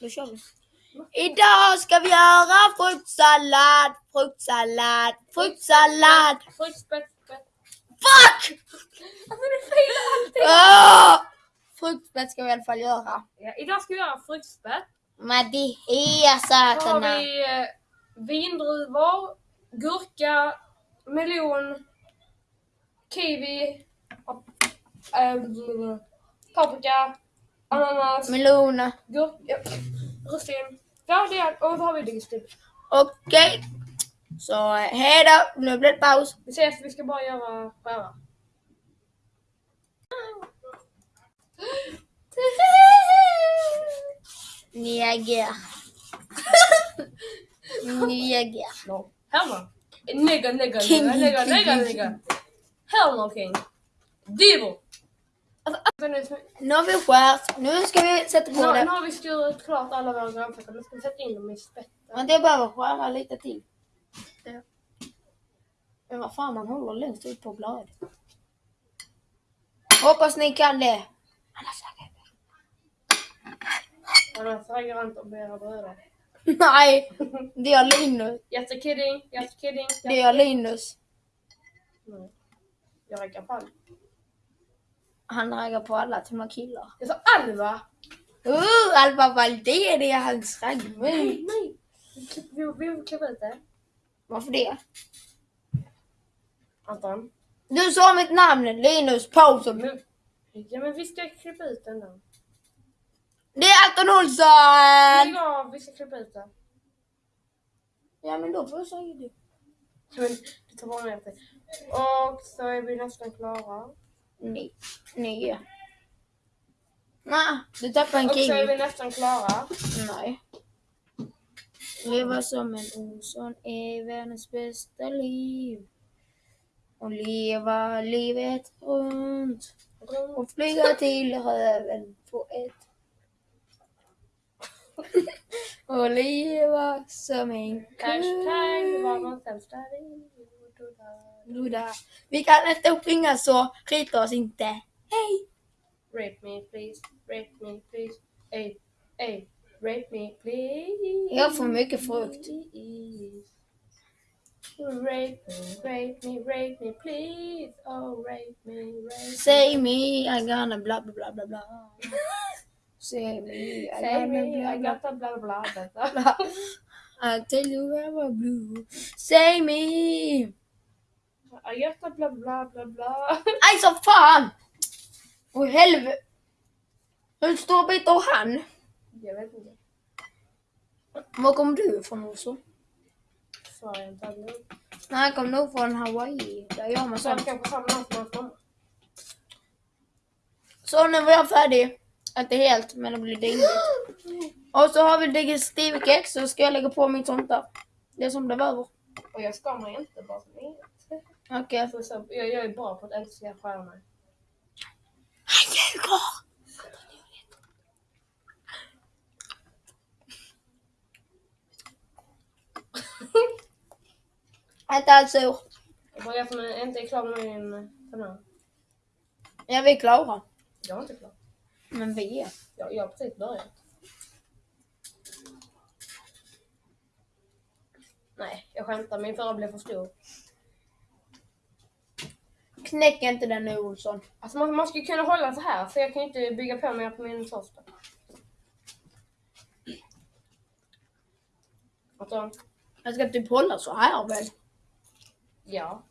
Då kör vi. Idag ska vi göra fruktsallad, fruktsallad, fruktsallad. Fruktspett. spett. Fuck! Alltså du failar alltid. Fruktspett ska vi i alla fall göra. Ja, idag ska vi göra fruktspett. Men det är Då har sötarna. vi eh, vindruvor, gurka, melon, kiwi, äh, paprika, ananas, Melon. gurka, russin. Ja, det är Och så har vi digestiv. Okej. Så hej då. Nu blir det paus. Vi ses, vi ska bara göra skära. Neger. Neger. No. Nigga, nigga, king, nigga, king. nigga. Hell no king. Devil. Alltså, nu, Nu har vi skärt. Nu ska vi sätta på nu, nu det. har vi skurit klart alla våra grönsaker. Nu ska vi sätta in dem i spetten. Men det behöver skära lite till. Men vad fan, man håller längst ut på bladet. Hoppas ni kan det. Annars är Annars hänger jag inte om era bröder. det. Nej, det är Linus. Jättekidding, jättekidding. Det är Linus. Nej. Jag räcker allt. Han raggar på alla, med killar. Jag sa Alva! Uh, Alva Valdé, det är hans raggmunk. nej! Vi klipp- Vi vi klipper ut det. Varför det? Anton. Du sa mitt namn, Linus Paulsson. Ja men vi ska klippa ut den då. Det är Anton Olsson! Av, vi ska klippa ut det. Ja, men då får jag säga det. Men det tar bara med sig. Och så är vi nästan klara. Nej. Nej. Nej, du tappade en Och så är kiwi. vi nästan klara. Nej. Leva som en Olsson är världens bästa liv. Och leva livet runt. Och flyga till röven på ett. Och leva som en kung. vi kan inte sjunga så, skita oss inte. Hej! Rape me please, rape me please. Ey, ey, rape me please. Jag får mycket frukt. Rape me, rape me, rape me please. Oh, rape me, rape me. Say me, I gonna bla bla bla bla bla. Say me, I Say gonna me, bla I bla got a blah blah blah. bla. I tell you a blue. Say me! I got a blah blah blah blah. Aj så fan! Åh helvete! Hur stor bit av han? Jag vet inte. Var kom du ifrån också? Aldrig. Nej, jag kom nog från Hawaii. Där gör man Så han sånt. som. Så nu var jag färdig. Inte helt, men det blir dingligt. Och så har vi digestivkex så ska jag lägga på mitt sånt där. Det som det behöver. Och jag skar mig inte bara som inget. Okej. Så, jag, jag är bra på att inte se skära mig. Han ljuger! Inte alls sur. Bara jag som inte är klar med min banan. Ja, vi är klara. Jag är inte klar. Men vi. Jag, jag har precis börjat. Nej, jag skämtar. Min förra blev för stor. Knäck inte den nu Olsson. Alltså man, man ska ju kunna hålla så här, för jag kan ju inte bygga på mer på min toast. Anton? Jag ska typ hålla så här väl? Ja.